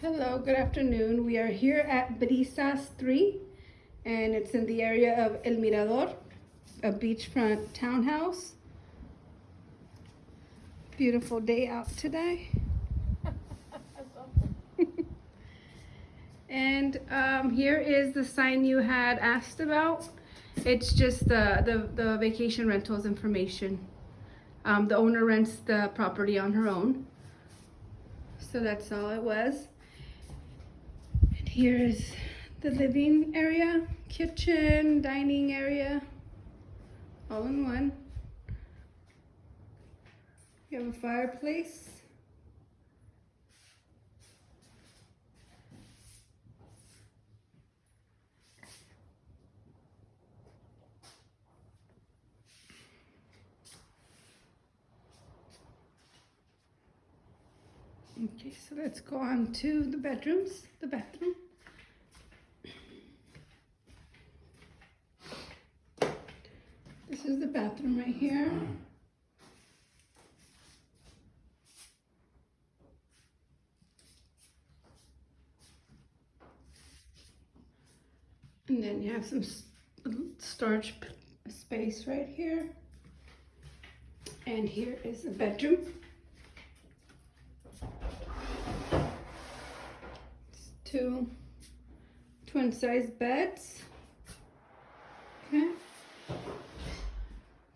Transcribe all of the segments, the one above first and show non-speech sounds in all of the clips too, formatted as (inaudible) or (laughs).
Hello, good afternoon. We are here at Brisas 3 and it's in the area of El Mirador, a beachfront townhouse. Beautiful day out today. (laughs) and um, here is the sign you had asked about. It's just the, the, the vacation rentals information. Um, the owner rents the property on her own. So that's all it was. And here is the living area, kitchen, dining area, all in one. You have a fireplace. Okay, so let's go on to the bedrooms, the bathroom. This is the bathroom right here. And then you have some storage space right here. And here is the bedroom. It's two twin size beds. Okay.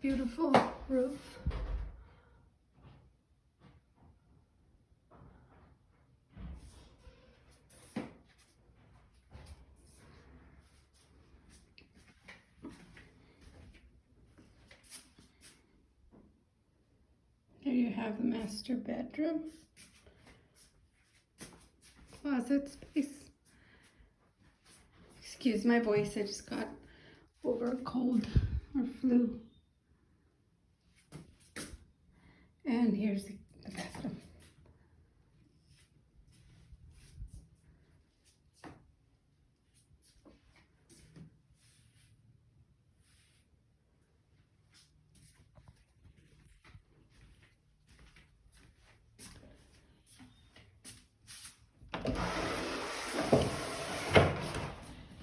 Beautiful roof. Here you have the master bedroom. Closet space. Excuse my voice, I just got over a cold or flu. And here's the the bathroom.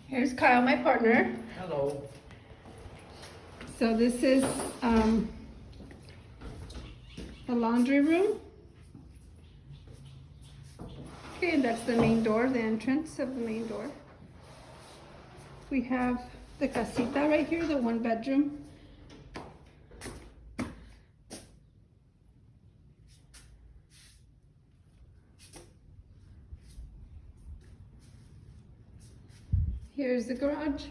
Here's Kyle, my partner. Hello. So this is um, the laundry room. Okay, and that's the main door, the entrance of the main door. We have the casita right here, the one bedroom. Here's the garage.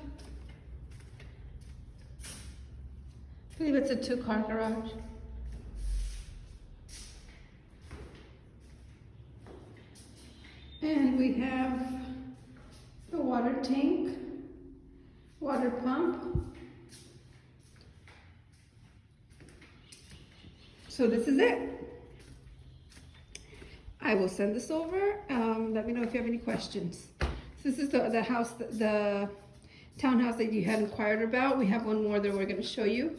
I believe it's a two-car garage. And we have the water tank, water pump. So this is it. I will send this over. Um, let me know if you have any questions. This is the, the house, the townhouse that you had inquired about. We have one more that we're gonna show you.